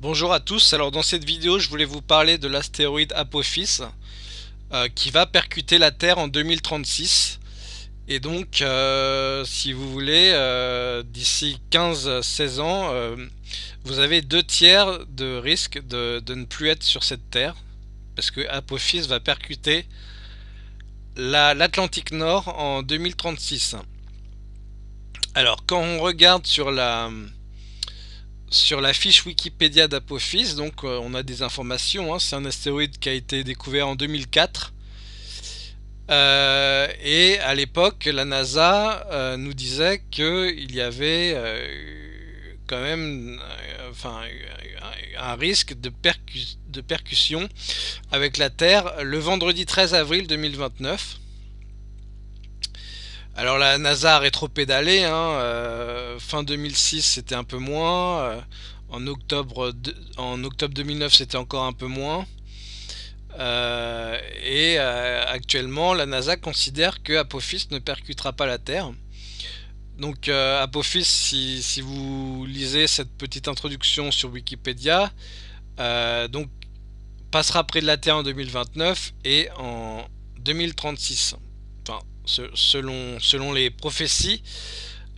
Bonjour à tous, alors dans cette vidéo je voulais vous parler de l'astéroïde Apophis euh, qui va percuter la Terre en 2036 et donc euh, si vous voulez euh, d'ici 15-16 ans vous avez deux tiers de risque de, ne plus être sur cette Terre parce que Apophis va percuter l'Atlantique Nord en 2036 alors quand on regarde sur la sur la fiche Wikipédia d'Apophis, donc euh, on a des informations, hein. c'est un astéroïde qui a été découvert en 2004. Euh, et à l'époque, la NASA euh, nous disait qu'il y avait quand même un risque de, de percussion avec la Terre le vendredi 13 avril 2029. Alors la NASA a rétro-pédalé, hein, euh, fin 2006 c'était un peu moins, euh, en, octobre en octobre 2009 c'était encore un peu moins, euh, et actuellement la NASA considère que Apophis ne percutera pas la Terre. Donc Apophis, si, vous lisez cette petite introduction sur Wikipédia, passera près de la Terre en 2029 et en 2036 selon, les prophéties,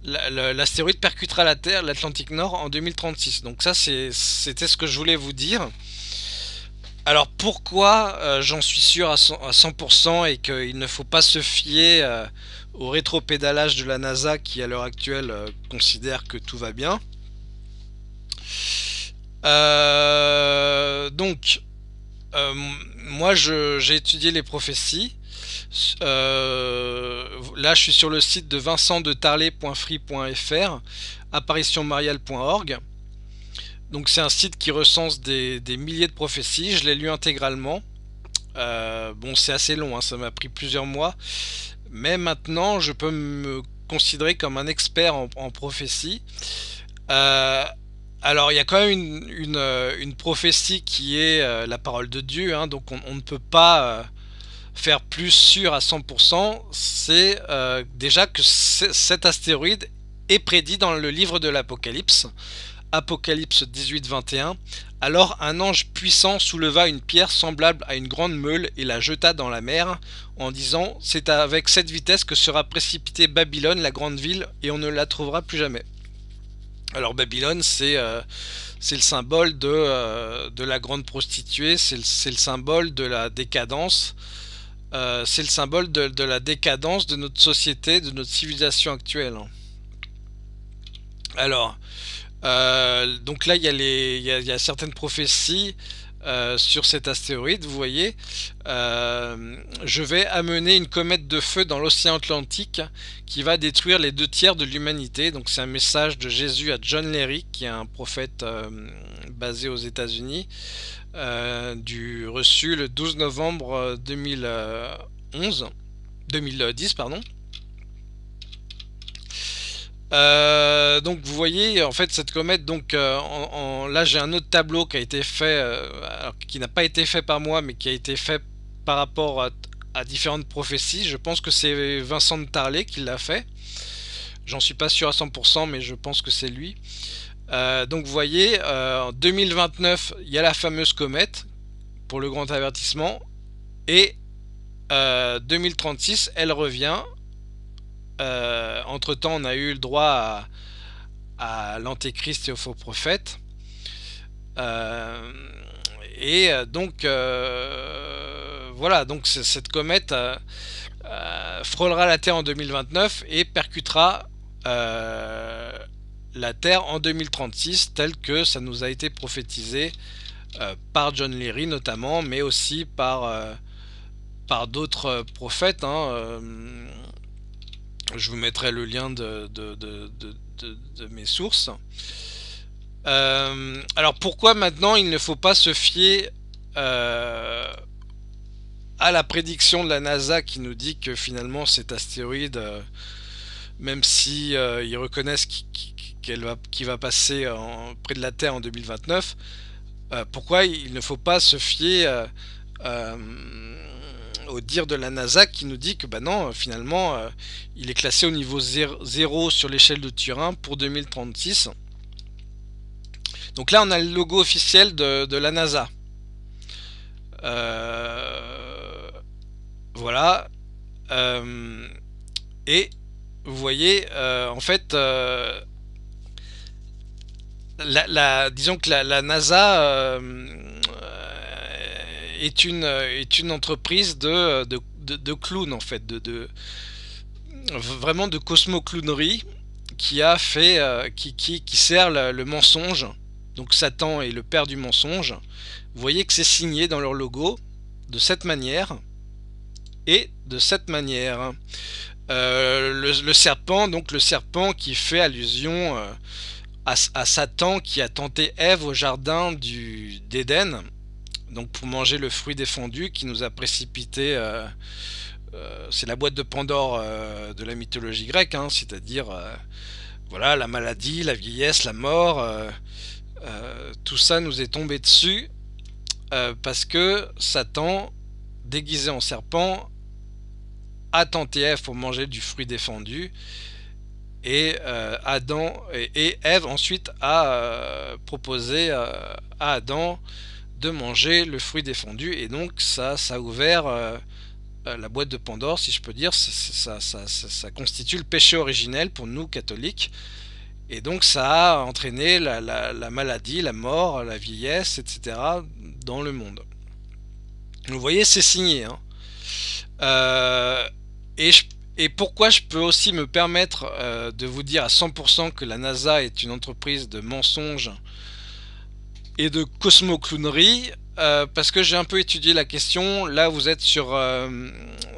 l'astéroïde percutera la Terre, l'Atlantique Nord, en 2036. Donc ça, c'était ce que je voulais vous dire. Alors pourquoi euh, j'en suis sûr à 100%, et qu'il ne faut pas se fier euh, au rétro-pédalage de la NASA qui à l'heure actuelle euh, considère que tout va bien? Donc, moi j'ai étudié les prophéties euh, là, je suis sur le site de vincentdetarlet.free.fr, apparitionmariale.org. Donc c'est un site qui recense des, milliers de prophéties, je l'ai lu intégralement. Euh, bon, c'est assez long, hein, ça m'a pris plusieurs mois. Mais maintenant, je peux me considérer comme un expert en, prophétie. Euh, alors, il y a quand même une, prophétie qui est la parole de Dieu, hein, donc on, ne peut pas faire plus sûr à 100%, c'est euh, déjà que cet astéroïde est prédit dans le livre de l'Apocalypse, Apocalypse 18-21. Alors un ange puissant souleva une pierre semblable à une grande meule et la jeta dans la mer, en disant « C'est avec cette vitesse que sera précipitée Babylone, la grande ville, et on ne la trouvera plus jamais. » Alors Babylone, c'est euh, le symbole de, euh, de, la grande prostituée, c'est le, symbole de la décadence, euh, c'est le symbole de, la décadence de notre société, de notre civilisation actuelle. Alors, euh, donc là, il y, a certaines prophéties euh, sur cet astéroïde, vous voyez. je vais amener une comète de feu dans l'océan Atlantique qui va détruire les deux tiers de l'humanité. Donc c'est un message de Jésus à John Leary, qui est un prophète basé aux États-Unis. Euh, du reçu le 12 novembre 2011 2010 pardon euh, donc vous voyez en fait cette comète donc euh, là j'ai un autre tableau qui a été fait qui n'a pas été fait par moi mais qui a été fait par rapport à, différentes prophéties je pense que c'est Vincent de Tarlet qui l'a fait j'en suis pas sûr à 100% mais je pense que c'est lui euh, donc vous voyez, euh, en 2029, il y a la fameuse comète pour le grand avertissement. Et 2036, euh, elle revient. Entre temps, on a eu le droit à, l'antéchrist et au faux prophète. et donc, voilà, donc cette comète frôlera la Terre en 2029 et percutera la Terre en 2036 tel que ça nous a été prophétisé euh, par John Leary notamment, mais aussi par, euh, par d'autres prophètes. Hein, euh, je vous mettrai le lien de, mes sources. alors pourquoi maintenant il ne faut pas se fier à la prédiction de la NASA qui nous dit que finalement cet astéroïde, même si ils reconnaissent qu'il va, passer près de la Terre en 2029, euh, pourquoi il ne faut pas se fier euh, euh, au dire de la NASA qui nous dit que bah non, finalement, il est classé au niveau 0, sur l'échelle de Turin pour 2036. Donc là, on a le logo officiel de, la NASA. voilà. et vous voyez, en fait, la, disons que la, NASA euh, est, une, est une entreprise de, de, de, clowns en fait, de, de vraiment de cosmo-clownerie qui a fait, euh, qui, qui, qui, sert le, mensonge. Donc Satan est le père du mensonge. Vous voyez que c'est signé dans leur logo de cette manière et de cette manière. Euh, le, serpent, donc le serpent qui fait allusion à, Satan qui a tenté Ève au jardin d'Éden, donc pour manger le fruit défendu qui nous a précipité. Euh, euh, c'est la boîte de Pandore euh, de la mythologie grecque, hein, c'est-à-dire voilà la maladie, la vieillesse, la mort. tout ça nous est tombé dessus parce que Satan, déguisé en serpent, a tenté Ève pour manger du fruit défendu et Adam et, Ève ensuite a proposé à Adam de manger le fruit défendu et donc ça, ça a ouvert la boîte de Pandore si je peux dire, ça, ça, constitue le péché originel pour nous catholiques et donc ça a entraîné la, maladie, la mort, la vieillesse, etc. dans le monde. Vous voyez, c'est signé. Hein. et je et pourquoi je peux aussi me permettre euh, de vous dire à 100% que la NASA est une entreprise de mensonges et de cosmoclownerie euh, Parce que j'ai un peu étudié la question. Là, vous êtes sur, euh,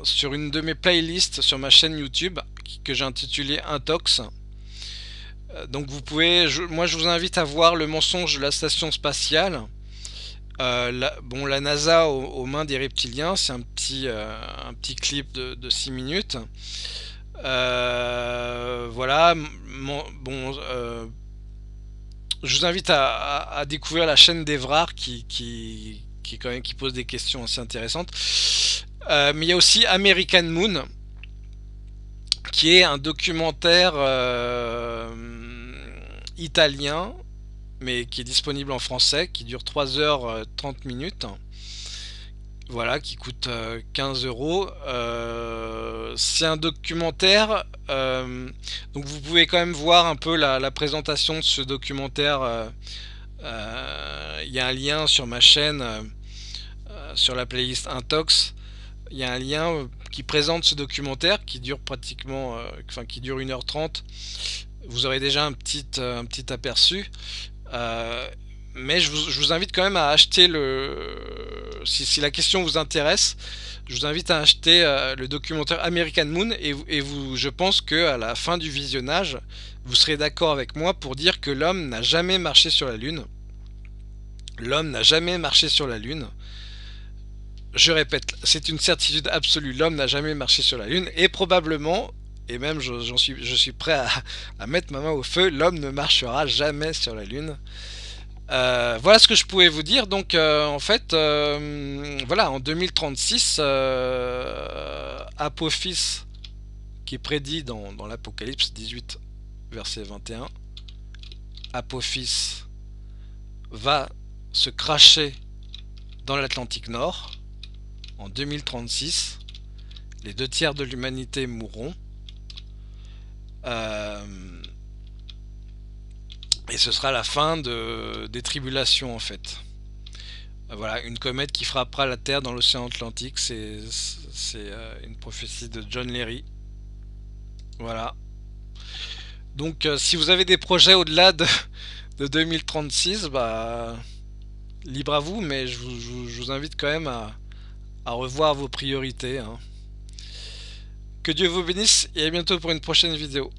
sur une de mes playlists sur ma chaîne YouTube que j'ai intitulée Intox. Donc vous pouvez, moi je vous invite à voir le mensonge de la station spatiale euh, bon, la NASA aux, mains des reptiliens, c'est un petit, euh, un petit clip de, 6 minutes. Euh, voilà, bon, je vous invite à, découvrir la chaîne d'Evrard qui, quand même, qui pose des questions assez intéressantes. mais il y a aussi American Moon, qui est un documentaire italien mais qui est disponible en français, qui dure 3 h 30 minutes. Voilà, qui coûte 15 euh, euros. Euh, c'est un documentaire, euh, donc vous pouvez quand même voir un peu la, présentation de ce documentaire. Il y a un lien sur ma chaîne, sur la playlist Intox. Il y a un lien qui présente ce documentaire qui dure pratiquement, enfin qui dure 1h30. Vous aurez déjà un petit, aperçu. Mais je vous, invite quand même à acheter le... Si, la question vous intéresse, je vous invite à acheter euh, le documentaire American Moon et, vous, je pense que à la fin du visionnage, vous serez d'accord avec moi pour dire que l'homme n'a jamais marché sur la Lune. L'homme n'a jamais marché sur la Lune. Je répète, c'est une certitude absolue, l'homme n'a jamais marché sur la Lune et probablement et même j'en suis, je suis prêt à, mettre ma main au feu, l'homme ne marchera jamais sur la Lune. Euh, voilà ce que je pouvais vous dire. Donc euh, en fait, euh, voilà, en 2036, Apophis, qui est prédit dans, l'Apocalypse 18, verset 21, Apophis va se cracher dans l'Atlantique Nord en 2036. Les deux tiers de l'humanité mourront. Et ce sera la fin de, des tribulations en fait. Euh, voilà, une comète qui frappera la Terre dans l'océan Atlantique, c'est euh, une prophétie de John Leary. Voilà. Donc si vous avez des projets au-delà de, 2036, bah libre à vous, mais je vous, invite quand même à, revoir vos priorités. Hein. Que Dieu vous bénisse et à bientôt pour une prochaine vidéo.